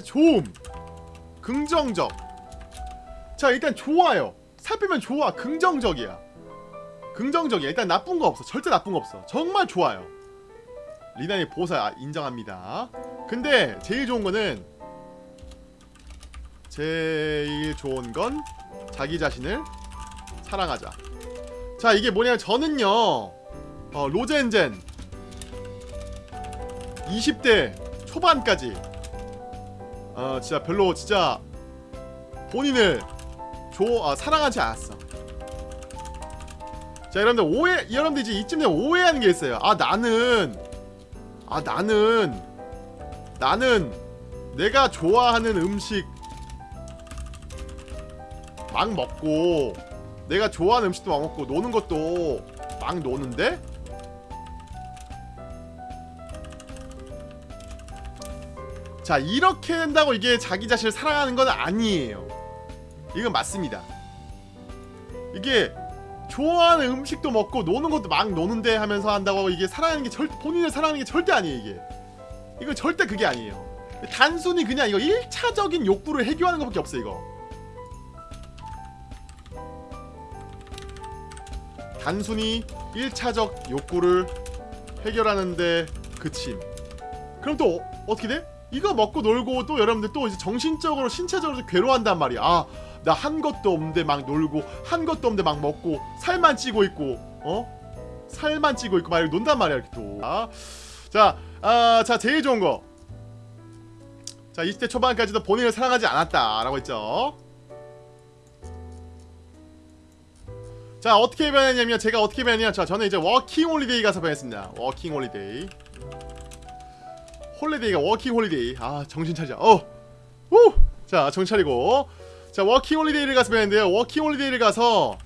좋음. 긍정적. 자 일단 좋아요. 살 빼면 좋아. 긍정적이야. 긍정적이야. 일단 나쁜 거 없어. 절대 나쁜 거 없어. 정말 좋아요. 리나의 보사 인정합니다. 근데 제일 좋은 거는 제일 좋은 건 자기 자신을 사랑하자. 자 이게 뭐냐면 저는요 어, 로젠젠 20대 초반까지 어 진짜 별로 진짜 본인을 조 아, 사랑하지 않았어. 자 여러분들 오해 여러분들 이제 이쯤 되면 오해하는 게 있어요. 아 나는 아 나는 나는 내가 좋아하는 음식 막 먹고 내가 좋아하는 음식도 막 먹고 노는 것도 막 노는데 자 이렇게 된다고 이게 자기 자신을 사랑하는 건 아니에요. 이건 맞습니다. 이게 좋아하는 음식도 먹고 노는 것도 막 노는데 하면서 한다고 이게 사랑하는 게 절대 본인을 사랑하는 게 절대 아니에요 이게. 이거 절대 그게 아니에요. 단순히 그냥 이거 1차적인 욕구를 해결하는 것밖에 없어 이거. 단순히 1차적 욕구를 해결하는데 그침 그럼 또 어, 어떻게 돼? 이거 먹고 놀고 또 여러분들 또 이제 정신적으로 신체적으로 괴로워한단 말이야. 아, 나 한 것도 없는데 막 놀고 한 것도 없는데 막 먹고 살만 찌고 있고 어? 살만 찌고 있고 막 논단 말이야 이렇게 또. 아, 자, 아, 자 제일 좋은 거. 자 20대 초반까지도 본인을 사랑하지 않았다 라고 했죠. 자 어떻게 변했냐면 제가 어떻게 변했냐 자 저는 이제 워킹 홀리데이 가서 변했습니다 워킹 홀리데이 홀리데이가 워킹 홀리데이. 아 정신 차리자 어 우 자 정신 차리고. 자 워킹 홀리데이를 가서 배웠는데요. 워킹 홀리데이를 가서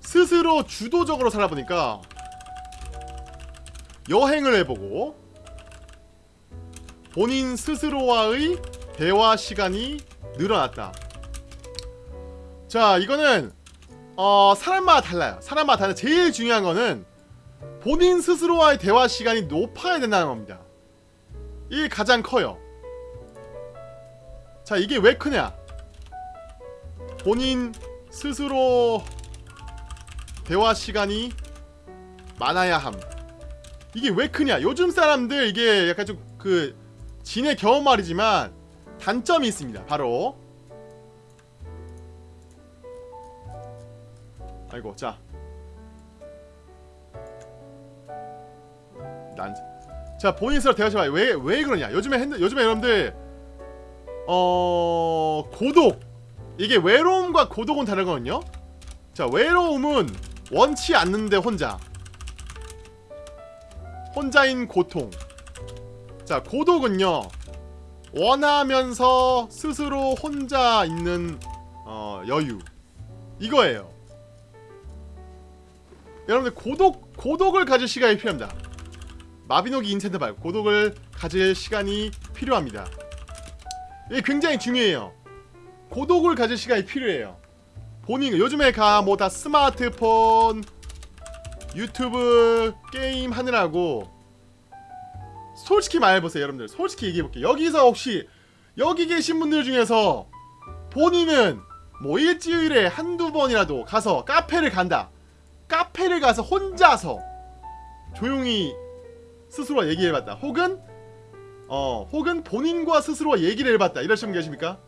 스스로 주도적으로 살아보니까 여행을 해보고 본인 스스로와의 대화 시간이 늘어났다. 자 이거는 어 사람마다 달라요. 사람마다 달라 제일 중요한 거는 본인 스스로와의 대화 시간이 높아야 된다는 겁니다 이게 가장 커요. 자, 이게 왜 크냐? 본인 스스로 대화 시간이 많아야 함. 이게 왜 크냐? 요즘 사람들 이게 약간 좀 그 진의 경험 말이지만 단점이 있습니다. 바로 아이고, 자. 난. 자 본인 스스로 대화해봐. 왜왜 그러냐? 요즘에 핸드 요즘에 여러분들 어 고독 이게 외로움과 고독은 다르거든요. 자 외로움은 원치 않는데 혼자 혼자인 고통. 자 고독은요 원하면서 스스로 혼자 있는 어, 여유 이거예요. 여러분들 고독 고독을 가질 시간이 필요합니다. 마비노기 인챈트 말고 고독을 가질 시간이 필요합니다. 이게 굉장히 중요해요. 고독을 가질 시간이 필요해요. 본인 요즘에 가 뭐 다 스마트폰, 유튜브 게임 하느라고 솔직히 말해보세요, 여러분들. 솔직히 얘기해볼게요. 여기서 혹시 여기 계신 분들 중에서 본인은 뭐 일주일에 한두 번이라도 가서 카페를 간다. 카페를 가서 혼자서 조용히 스스로 얘기해봤다. 혹은 어 혹은 본인과 스스로 얘기를 해봤다. 이러신 분 계십니까?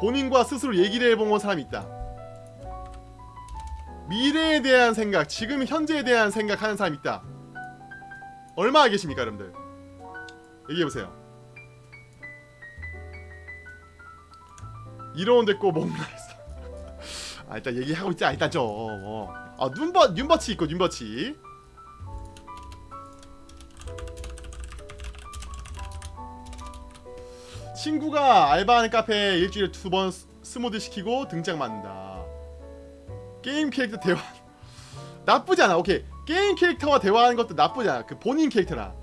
본인과 스스로 얘기를 해본 사람이 있다. 미래에 대한 생각, 지금 현재에 대한 생각하는 사람이 있다. 얼마나 계십니까, 여러분들? 얘기해보세요. 이러는데 꼭 뭔가 있어. 아 일단 얘기하고 있자 일단 좀. 어. 아 눈버 윤버치 있고 윤버치. 친구가 알바하는 카페에 일주일에 두 번 스모드 시키고 등장 맞는다. 게임 캐릭터 대화 나쁘지 않아. 오케이 게임 캐릭터와 대화하는 것도 나쁘지 않아. 그 본인 캐릭터랑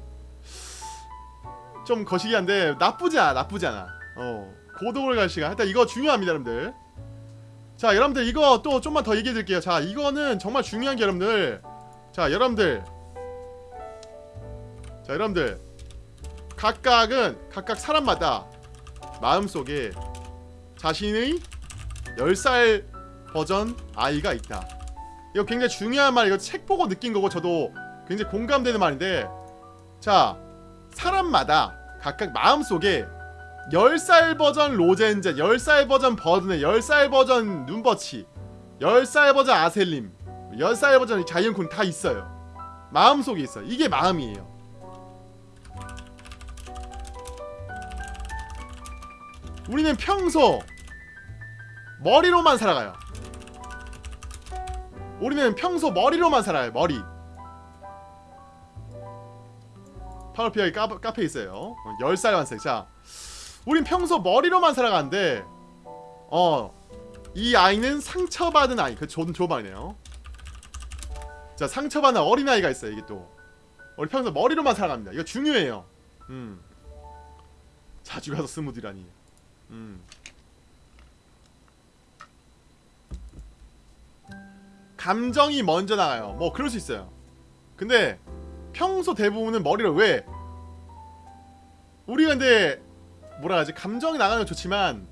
좀 거시기 한데 나쁘지 않아. 나쁘지 않아. 어 고독을 갈 시간. 일단 이거 중요합니다, 여러분들. 자, 여러분들 이거 또 좀만 더 얘기해 드릴게요. 자, 이거는 정말 중요한 게 여러분들. 자, 여러분들. 자, 여러분들. 각각은 각각 사람마다 마음속에 자신의 10살 버전 아이가 있다. 이거 굉장히 중요한 말. 이거 책 보고 느낀 거고 저도 굉장히 공감되는 말인데 자, 사람마다 각각 마음속에 10살 버전 로젠제, 10살 버전 버드네, 10살 버전 눈버치, 10살 버전 아셀림, 10살 버전 자이언콘 다 있어요. 마음속에 있어요. 이게 마음이에요. 우리는 평소 머리로만 살아가요. 우리는 평소 머리로만 살아요. 머리. 파워피아이 카페 있어요. 10살 완색. 자, 우린 평소 머리로만 살아가는데 어, 이 아이는 상처받은 아이. 그 좋은 말이네요. 자, 상처받은 어린아이가 있어요. 이게 또. 우리 평소 머리로만 살아갑니다. 이거 중요해요. 음. 자주 가서 스무디라니. 음. 감정이 먼저 나가요. 뭐 그럴 수 있어요. 근데 평소 대부분은 머리를 왜 우리가 근데 뭐라 하지 감정이 나가는 건 좋지만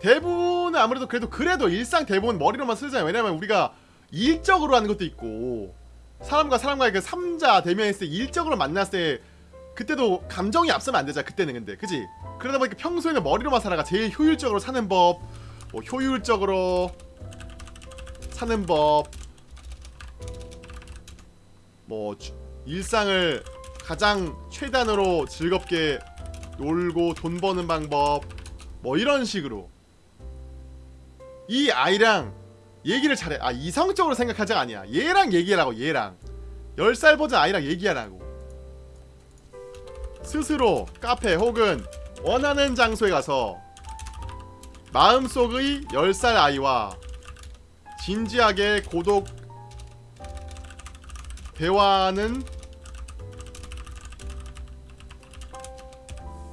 대부분은 아무래도 그래도 그래도 일상 대부분 머리로만 쓰잖아요. 왜냐면 우리가 일적으로 하는 것도 있고 사람과 사람과의 그 삼자 대면했을 때 일적으로 만났을 때 그때도 감정이 앞서면 안 되잖아. 그때는 근데. 그지? 그러다 보니까 평소에는 머리로만 살아가 제일 효율적으로 사는 법, 뭐 효율적으로 사는 법, 뭐 주- 일상을 가장 최단으로 즐겁게 놀고 돈 버는 방법 뭐 이런 식으로. 이 아이랑 얘기를 잘해. 아 이성적으로 생각하자가 아니야. 얘랑 얘기하라고 얘랑. 10살 버전 아이랑 얘기하라고 스스로 카페 혹은 원하는 장소에 가서 마음속의 10살 아이와 진지하게 고독 대화는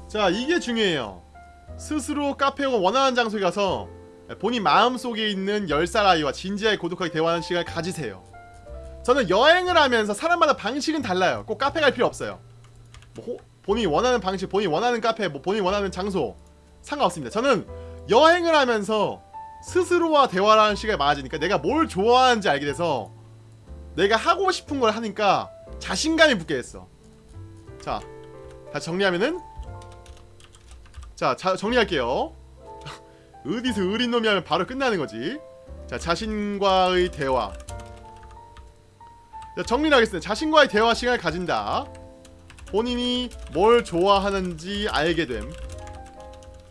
자 이게 중요해요. 스스로 카페 혹은 원하는 장소에 가서 본인 마음속에 있는 10살 아이와 진지하게 고독하게 대화하는 시간을 가지세요. 저는 여행을 하면서 사람마다 방식은 달라요. 꼭 카페 갈 필요 없어요. 뭐 호- 본인이 원하는 방식 본인이 원하는 카페 뭐 본인이 원하는 장소 상관없습니다 저는 여행을 하면서 스스로와 대화를 하는 시간이 많아지니까 내가 뭘 좋아하는지 알게 돼서 내가 하고 싶은 걸 하니까 자신감이 붙게 됐어 자 다시 정리하면은 자, 자 정리할게요. 어디서 어린 놈이 하면 바로 끝나는 거지. 자, 자신과의 대화. 자, 정리를 하겠습니다. 자신과의 대화 시간을 가진다. 본인이 뭘 좋아하는지 알게 됨.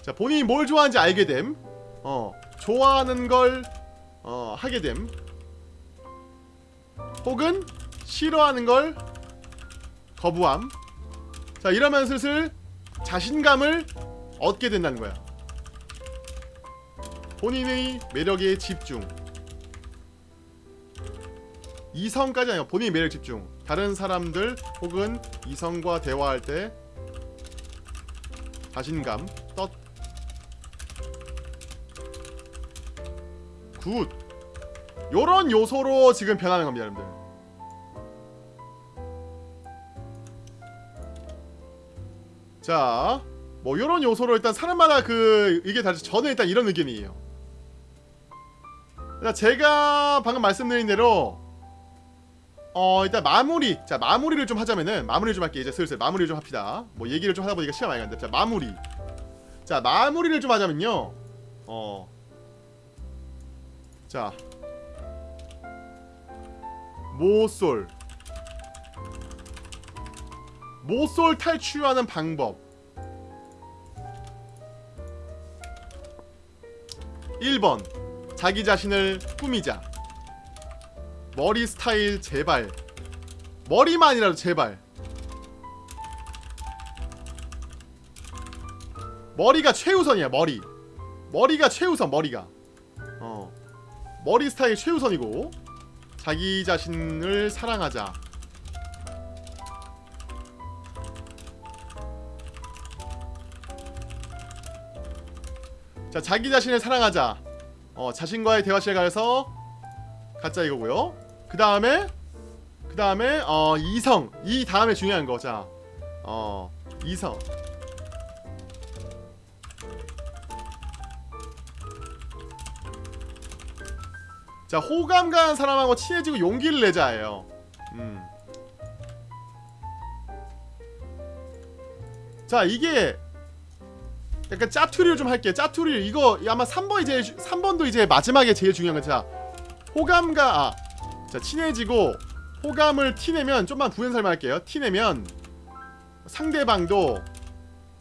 자, 본인이 뭘 좋아하는지 알게 됨. 어, 좋아하는 걸 어, 하게 됨. 혹은 싫어하는 걸 거부함. 자, 이러면 슬슬 자신감을 얻게 된다는 거야. 본인의 매력에 집중. 이성까지 아니고 본인의 매력 집중. 다른 사람들 혹은 이성과 대화할 때 자신감 떴. good. 요런 요소로 지금 변하는 겁니다, 여러분들. 자, 뭐 요런 요소로 일단 사람마다 그 이게 다르지. 저는 일단 이런 의견이에요. 일단 제가 방금 말씀드린 대로 어 일단 마무리. 자 마무리를 좀 하자면은 마무리 좀 할게. 이제 슬슬 마무리 좀 합시다. 뭐 얘기를 좀 하다 보니까 시간 많이 간다 자 마무리. 자 마무리를 좀 하자면요. 어자. 모쏠. 모쏠 탈출하는 방법. 1번. 자기 자신을 꾸미자 머리 스타일 제발. 머리만이라도 제발. 머리가 최우선이야 머리. 머리가 최우선 머리가. 어. 머리 스타일 최우선이고 자기 자신을 사랑하자. 자 자기 자신을 사랑하자. 어 자신과의 대화실에 가서 가짜 이거고요 그 다음에 그 다음에 어 이성. 이 다음에 중요한 거자 어 이성. 자 호감 가는 사람하고 친해지고 용기를 내자예요. 음. 자 이게 약간 짜투리를 좀 할게 짜투리 이거 아마 3번이 제일 3번도 이제 마지막에 제일 중요한 거자 호감과 아, 자 친해지고 호감을 티내면 좀만 부연 설명 할게요. 티내면 상대방도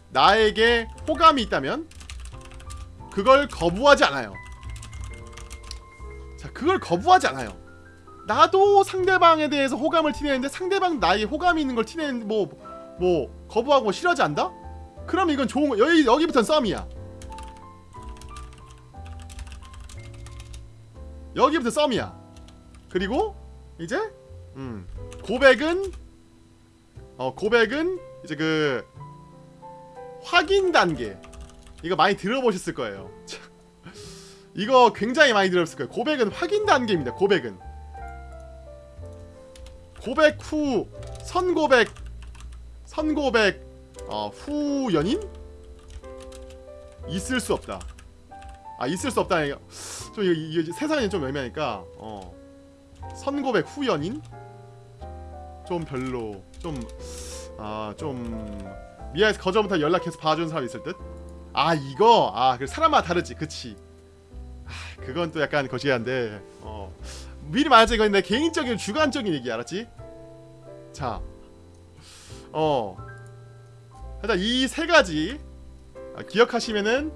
나에게 호감이 있다면 그걸 거부하지 않아요. 자, 그걸 거부하지 않아요. 나도 상대방에 대해서 호감을 티내는데 상대방 나에게 호감이 있는 걸 티내는 뭐, 뭐 거부하고 싫어하지 않다? 그럼 이건 좋은 거. 여기 여기부터는 썸이야. 여기부터 썸이야. 그리고 이제 음 고백은 어 고백은 이제 그 확인 단계 이거 많이 들어보셨을 거예요. 이거 굉장히 많이 들었을 거예요. 고백은 확인 단계입니다. 고백은 고백 후 선고백 선고백 어, 후 연인 있을 수 없다. 아 있을 수 없다. 좀 이거, 이거 세상이 좀 애매하니까 어 선고백 후 연인 좀 별로 좀 아 좀 미아에서 거저부터 연락해서 봐주는 사람 있을 듯. 아 이거 아 그 사람마다 다르지, 그치? 아 그건 또 약간 거시기한데 어 미리 말하자 이건 내 개인적인 주관적인 얘기 알았지? 자, 어 일단 이 세 가지 아, 기억하시면은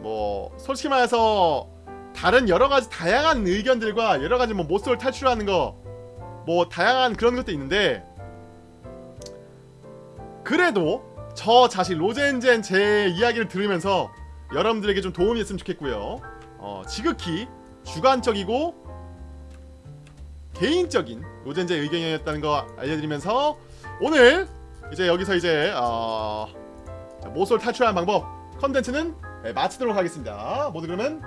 뭐 솔직히 말해서 다른 여러 가지 다양한 의견들과 여러 가지 뭐 모쏠 탈출하는 거 뭐 다양한 그런 것도 있는데 그래도 저 자신 로젠젠 제 이야기를 들으면서 여러분들에게 좀 도움이 됐으면 좋겠고요. 어, 지극히 주관적이고 개인적인 로젠제 의견이었다는 거 알려드리면서 오늘 이제 여기서 이제 어, 자, 모쏠 탈출하는 방법 컨텐츠는 네, 마치도록 하겠습니다. 모두 그러면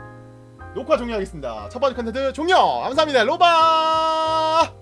녹화 종료하겠습니다. 첫 번째 컨텐츠 종료! 감사합니다. 로바!